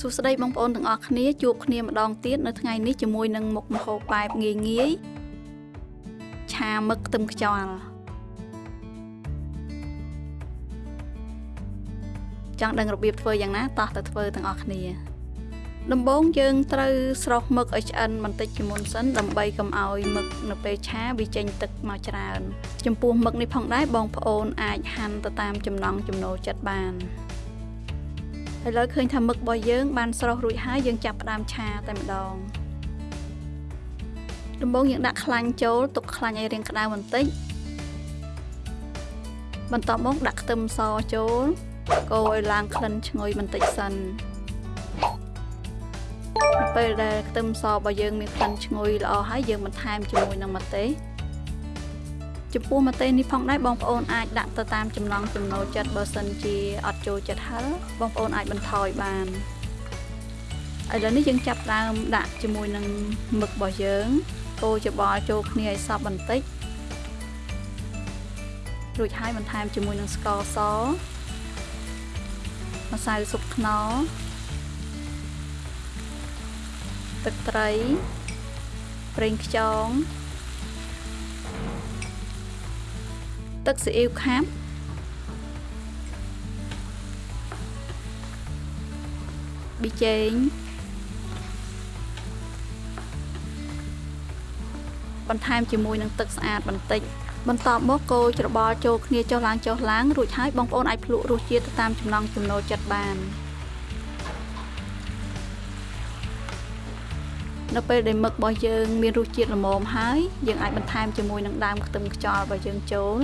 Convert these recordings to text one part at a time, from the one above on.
សួស្តីបងប្អូនទាំងអស់គ្នាជួបគ្នាម្ដងទៀតនៅថ្ងៃនេះជាមួយនឹងមុខម្ហូបបែបងាយងាយឆាមឹកខ្ទឹមខ្យល់ចង់ដឹងរបៀបធ្វើយ៉ាងណាតោះទៅធ្វើទាំងអស់គ្នា ដំបូងយើងត្រូវស្រុះមឹកឲ្យឆ្អិនបន្តិចជាមុនសិនដើម្បីកុំឲ្យមឹកនៅពេលឆាវាចេញទឹកមកច្រើន ចំពោះមឹកនេះផងដែរបងប្អូនអាចហាន់ទៅតាមចំណង់ចំណូលចិត្តបាន ឥឡូវឃើញថាមឹករបស់យើងបានស្រស់រួចហើយយើងចាប់ផ្ដើមឆាតែម្ដងដំបូងយើងដាក់ខ្លាញ់ចូលទុកខ្លាញ់ឲ្យរាងក្តៅបន្តិចបន្ទាប់មកដាក់ខ្ទឹមសចូលកូរឲ្យឡើងក្លិនឈ្ងុយបន្តិចសិនពេលដែលខ្ទឹមសរបស់យើងមានក្លិនឈ្ងុយល្អហើយយើងបន្ថែមជាមួយនឹងម្ទេស ចំពោះម្ទេសនេះផងដែរបងប្អូនអាចដាក់ទៅតាមចំណង់ចំណូលចិត្តបើសិនជាអត់ចូលចិត្តហឹរបងប្អូនអាចបន្ថយបានឥឡូវនេះយើងចាប់ដើមដាក់ជាមួយនឹងមឹករបស់យើងកូរច្បល់ចូលគ្នាឲ្យសព្វបន្តិចរួចហើយបន្ថែមជាមួយនឹងស្ករសម្សៅស៊ុបខ្នុរទឹកត្រីប្រេងខ្យង ទឹកស៊ីអ៊ីវខាប់ប៊ីចេងបន្ថែមជាមួយនឹងទឹកស្អាតបន្តិចបន្ទាប់មកកូរច្របល់ចូលគ្នាចុះឡើងចុះឡើងរួចហើយបងប្អូនអាចភ្លក់រសជាតិទៅតាមចំណង់ចំណូលចិត្តបាននៅពេលដែលមឹករបស់យើងមានរសជាតិល្មមហើយយើងអាចបន្ថែមជាមួយនឹងដើមខ្ទឹមខ្យល់របស់យើងចូល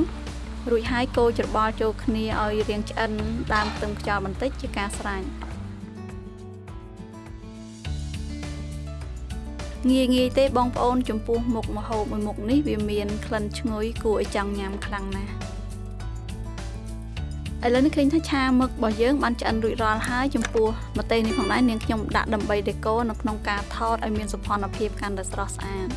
រួចហើយកូរច្របល់ចូលគ្នាឲ្យរាងឆ្អិនដើមខ្ទឹមខ្យល់បន្តិចជាការស្រេចងាយងាយទេបងប្អូនចំពោះមុខម្ហូបមួយមុខនេះវាមានក្លិនឈ្ងុយគួរឲ្យចង់ញ៉ាំខ្លាំងណាស់ឥឡូវនេះឃើញថាឆាមឹករបស់យើងបានឆ្អិនរួចរាល់ហើយចំពោះម្ទេសនេះផងដែរនាងខ្ញុំដាក់ដើម្បីដេកូនៅក្នុងការថតឲ្យមានសោភ័ណភាពកាន់តែស្រស់ស្អាត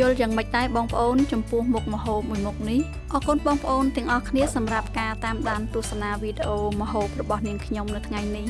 យល់យ៉ាងម៉េចដែរបងប្អូន ចំពោះមុខម្ហូបមួយមុខនេះអរគុណបងប្អូនទាំងអស់គ្នាសម្រាប់ការតាមដានទស្សនាវីដេអូម្ហូបរបស់នាងខ្ញុំនៅថ្ងៃនេះ